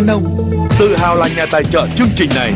Nông Tự hào là nhà tài trợ chương trình này.